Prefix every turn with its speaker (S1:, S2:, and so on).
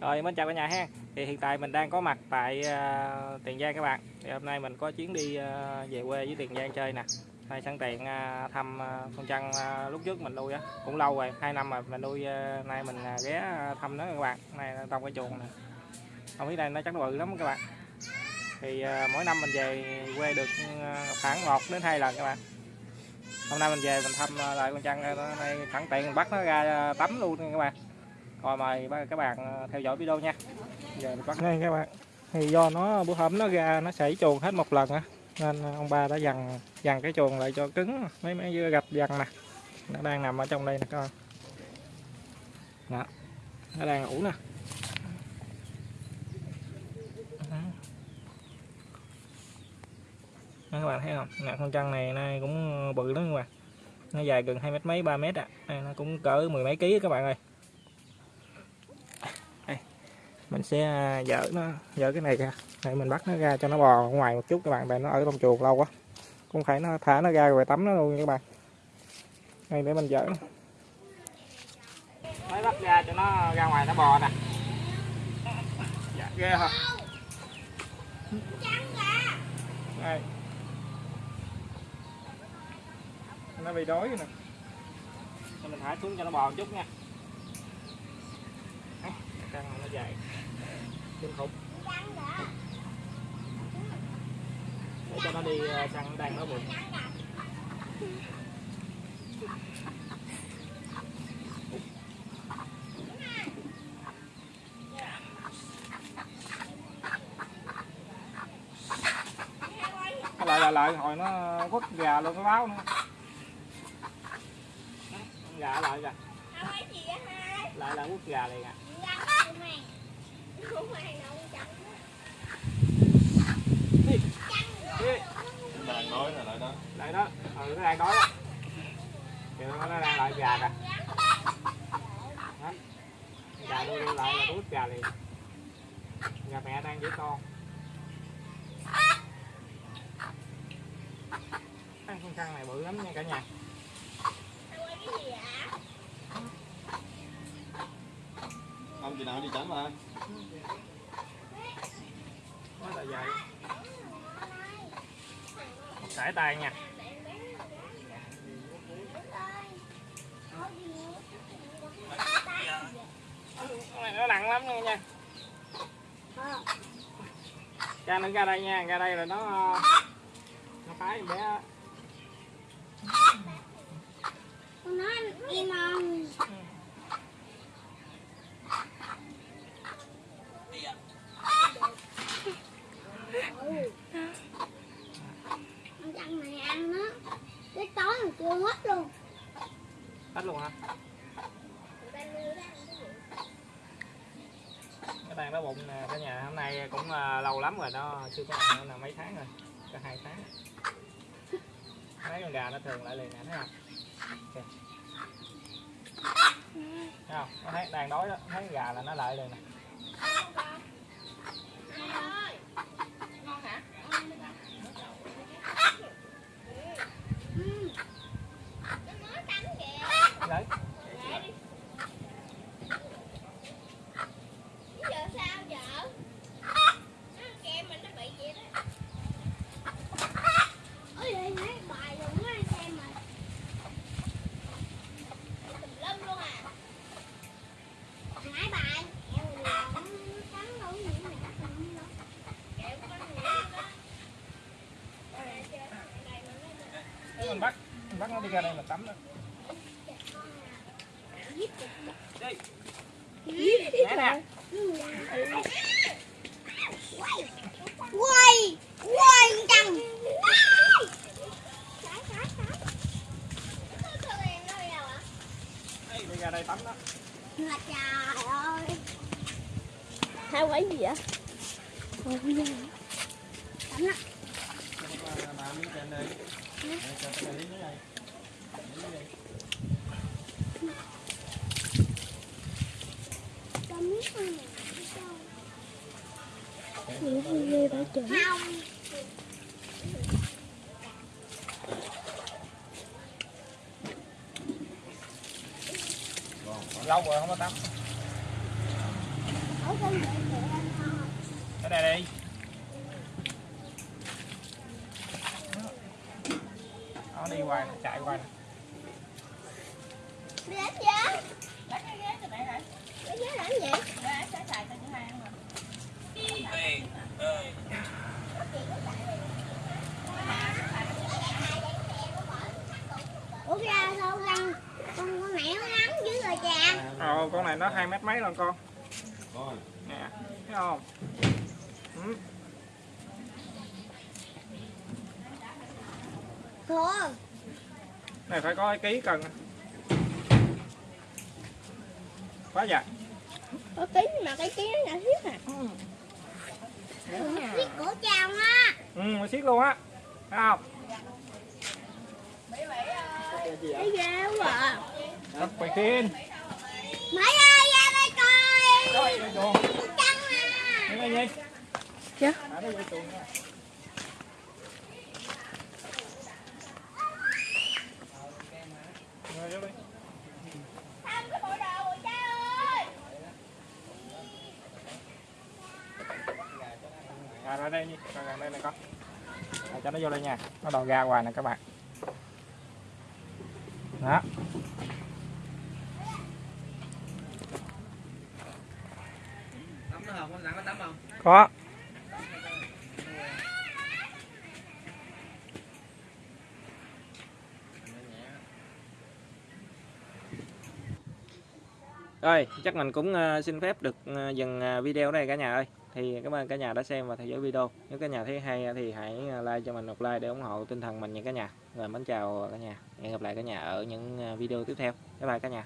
S1: Rồi mến chào cả nhà ha. Thì hiện tại mình đang có mặt tại uh, Tiền Giang các bạn. Thì hôm nay mình có chuyến đi uh, về quê với Tiền Giang chơi nè. hay sẵn tiện uh, thăm uh, con trăng uh, lúc trước mình nuôi á, cũng lâu rồi, hai năm rồi mình nuôi uh, nay mình uh, ghé thăm nó các bạn. Này trong cái chuồng này, Không biết đây nó chắc nó bự lắm các bạn. Thì uh, mỗi năm mình về quê được uh, khoảng một đến hai lần các bạn. Hôm nay mình về mình thăm uh, lại con trăng uh, đây sẵn tiện mình bắt nó ra uh, tắm luôn các bạn rồi mời các bạn ờ, theo dõi video nha. Giờ mình bắt. Ngay các bạn. Thì do nó bữa hôm nó ra nó xảy chuồng hết một lần á nên ờ, ông ba đã dằn dằn cái chuồng lại cho cứng mấy mấy dưa gạch dằn nè. Nó đang nằm ở trong đây nè các bạn. Đó. Nó đang ngủ nè. Đó, các bạn thấy không? Nè con trăng này nay cũng bự lắm các bạn. Nó dài gần hai mét mấy ba mét ạ à. nó cũng cỡ mười mấy ký các bạn ơi. Mình sẽ à, dỡ nó, dỡ cái này ra. Để mình bắt nó ra cho nó bò ngoài một chút các bạn, tại nó ở trong chuồng lâu quá. Cũng phải nó thả nó ra rồi tắm nó luôn các bạn. Đây, để mình dỡ mới bắt ra cho nó ra ngoài nó bò nè. Dạ ghê hả? Đây. Nó bị đói rồi nè. Mình thả xuống cho nó bò một chút nha căng nó dài kinh khủng để cho nó đi săn đang nó bụng lại lại lại, hồi nó quất gà luôn cái báo nữa. Gà lại gà lại lại quất gà này kìa
S2: lại đó
S1: lại đó ừ nó đang đói đó kìa nó đang lại gà kìa gà đưa đưa lại là đút gà liền gà mẹ đang với con ăn con trăng này bự lắm nha cả nhà.
S2: Chị nào đi tránh mà.
S1: Nó là vậy. Sải tay nha. Này nó nặng lắm nha nha. Ra nó ra đây nha ra đây là nó nó phái bé.
S3: Con nói im không? Con chăn này ăn nó cái chưa hết luôn.
S1: Hết luôn hả? Cái bàn đá bụng nè cả nhà hôm nay cũng uh, lâu lắm rồi nó chưa có ăn nữa là mấy tháng rồi cả hai tháng. Mấy con gà nó thường lại liền nè thấy không? Okay. thấy không? Nó thấy đang đói đó thấy con gà là nó lại liền nè
S3: ừ.
S1: đấy
S3: Ôi đây mấy bài luôn á xem mà Hai bài Em là nó cắn đâu những này cắt không đâu
S1: mình bắt mình bắt nó đi ra đây mình tắm đó. Đi nè nè.
S3: Quay quay chăng?
S1: Đây, đi ra đây tắm đó.
S3: Là trời ơi
S4: hai quái gì vậy?
S3: Tắm
S1: cái lý dưới đây Lý dưới đây.
S3: tắm
S1: lâu rồi không có tắm
S3: ở
S1: đây đi đi hoài nó chạy hoài
S3: đi đánh giá đánh cái ghế cho mẹ này cái ghế làm gì? Ủa ra sao con con con mẹ nó ngắn dữ rồi cha
S1: ờ con này nó hai mét mấy lần con.
S2: Rồi.
S1: nè thấy không? Ừ.
S3: Thôi
S1: này phải có cái ký cần. Quá dài
S4: Có ký mà cái ký nó nhỏ thiết à.
S3: Biết cổ chào á.
S1: Ừ nó xiết luôn á. Thấy không?
S4: Thấy ghê quá à.
S1: Thật phải khiên
S3: Mấy ơi ra đây coi.
S1: Chuồng.
S3: Trăng à.
S1: Cái gì
S4: Dạ.
S1: à, nó dây chuồng nha Rồi, vô đi.
S3: Thăm cái bộ đồ của cha ơi
S1: À, ra đây nhi, ra đây này con. À, cho nó vô đây nha. Nó đòi ra ngoài nè các bạn. Đó.
S5: tắm nó không? Nó tắm không?
S1: Có. Rồi, chắc mình cũng ờ, xin phép được ờ, dừng ờ, video đây cả nhà ơi. Thì cảm ơn cả nhà đã xem và theo dõi video. Nếu cả nhà thấy hay thì hãy like cho mình một like để ủng hộ tinh thần mình nha cả nhà. Rồi mến chào cả nhà. Hẹn gặp lại cả nhà ở những video tiếp theo. Bye bye cả nhà.